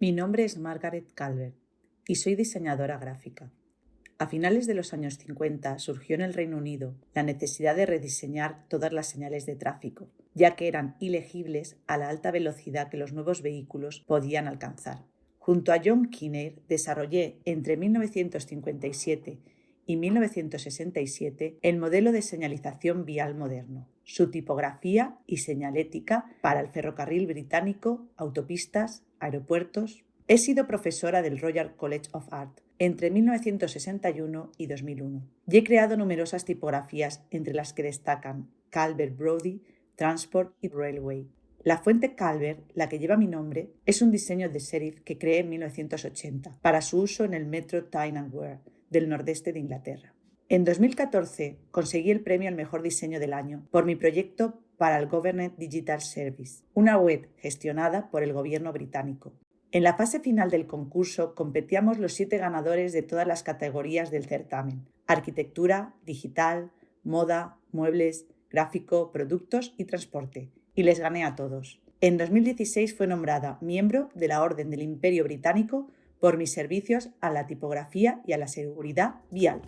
Mi nombre es Margaret Calvert y soy diseñadora gráfica. A finales de los años 50 surgió en el Reino Unido la necesidad de rediseñar todas las señales de tráfico, ya que eran ilegibles a la alta velocidad que los nuevos vehículos podían alcanzar. Junto a John Kinnear desarrollé entre 1957 y 1967 el modelo de señalización vial moderno, su tipografía y señalética para el ferrocarril británico, autopistas, aeropuertos. He sido profesora del Royal College of Art entre 1961 y 2001 y he creado numerosas tipografías entre las que destacan Calvert Brody, Transport y Railway. La fuente Calvert, la que lleva mi nombre, es un diseño de serif que creé en 1980 para su uso en el metro Tyne and Wear del nordeste de Inglaterra. En 2014 conseguí el premio al mejor diseño del año por mi proyecto para el Government Digital Service, una web gestionada por el gobierno británico. En la fase final del concurso competíamos los siete ganadores de todas las categorías del certamen, arquitectura, digital, moda, muebles, gráfico, productos y transporte, y les gané a todos. En 2016 fue nombrada miembro de la Orden del Imperio Británico por mis servicios a la tipografía y a la seguridad vial.